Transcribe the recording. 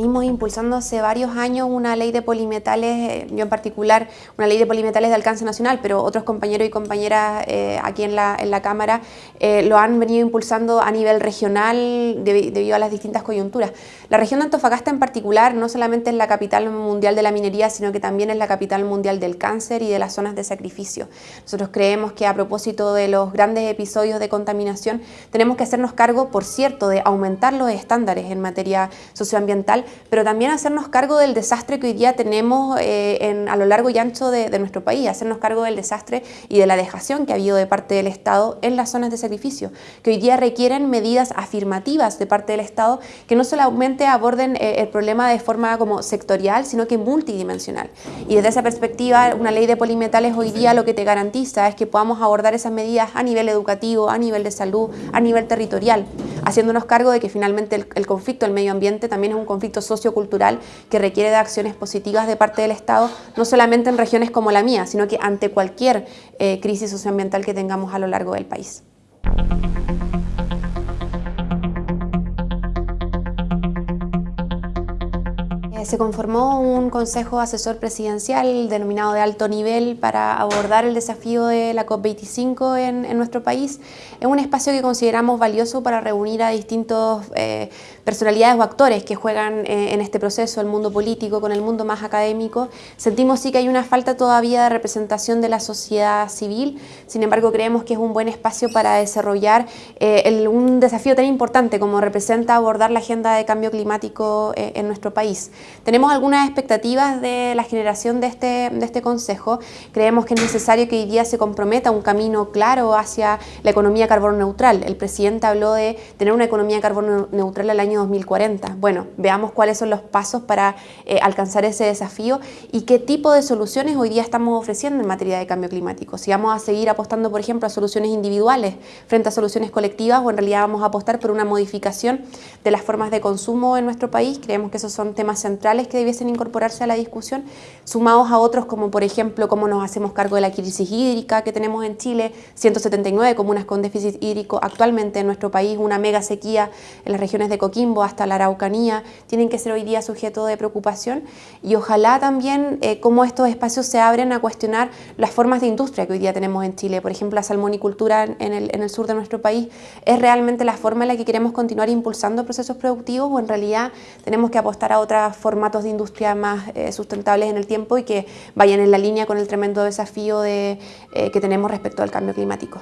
venimos impulsando hace varios años una ley de polimetales, eh, yo en particular, una ley de polimetales de alcance nacional, pero otros compañeros y compañeras eh, aquí en la, en la Cámara eh, lo han venido impulsando a nivel regional debido a las distintas coyunturas. La región de Antofagasta en particular no solamente es la capital mundial de la minería, sino que también es la capital mundial del cáncer y de las zonas de sacrificio. Nosotros creemos que a propósito de los grandes episodios de contaminación, tenemos que hacernos cargo, por cierto, de aumentar los estándares en materia socioambiental, pero también hacernos cargo del desastre que hoy día tenemos eh, a lo largo y ancho de, nuestro país, hacernos cargo del desastre y de la dejación que ha habido de parte del Estado en las zonas de sacrificio, que hoy día requieren medidas afirmativas de parte del Estado que no solamente aborden eh, el problema de forma como sectorial, sino que multidimensional. Y desde esa perspectiva, una ley de polimetales hoy día lo que te garantiza es que podamos abordar esas medidas a nivel educativo, a nivel de salud, a nivel territorial, haciéndonos cargo de que finalmente el, el conflicto del medio ambiente también es un conflicto sociocultural que requiere de acciones positivas de parte del Estado, no solamente en regiones como la mía, sino que ante cualquier eh, crisis socioambiental que tengamos a lo largo del país. Se conformó un consejo asesor presidencial denominado de alto nivel para abordar el desafío de la COP25 en, nuestro país. Es un espacio que consideramos valioso para reunir a distintos eh, personalidades o actores que juegan eh, en este proceso, el mundo político con el mundo más académico. Sentimos sí que hay una falta todavía de representación de la sociedad civil, sin embargo creemos que es un buen espacio para desarrollar un desafío tan importante como representa abordar la agenda de cambio climático en nuestro país. Tenemos algunas expectativas de la generación de este, de este consejo. Creemos que es necesario que hoy día se comprometa un camino claro hacia la economía carbono neutral. El presidente habló de tener una economía carbono neutral al año 2040. Bueno, veamos cuáles son los pasos para eh, alcanzar ese desafío y qué tipo de soluciones hoy día estamos ofreciendo en materia de cambio climático. Si vamos a seguir apostando, por ejemplo, a soluciones individuales frente a soluciones colectivas o en realidad vamos a apostar por una modificación de las formas de consumo en nuestro país. Creemos que esos son temas centrales que debiesen incorporarse a la discusión, sumados a otros como por ejemplo cómo nos hacemos cargo de la crisis hídrica que tenemos en Chile, 179 comunas con déficit hídrico actualmente en nuestro país, una mega sequía en las regiones de Coquimbo hasta la Araucanía, tienen que ser hoy día sujeto de preocupación. Y ojalá también eh, cómo estos espacios se abren a cuestionar las formas de industria que hoy día tenemos en Chile, por ejemplo la salmonicultura en el, en el sur de nuestro país, es realmente la forma en la que queremos continuar impulsando procesos productivos o en realidad tenemos que apostar a otras formatos de industria más eh, sustentables en el tiempo y que vayan en la línea con el tremendo desafío de, eh, que tenemos respecto al cambio climático.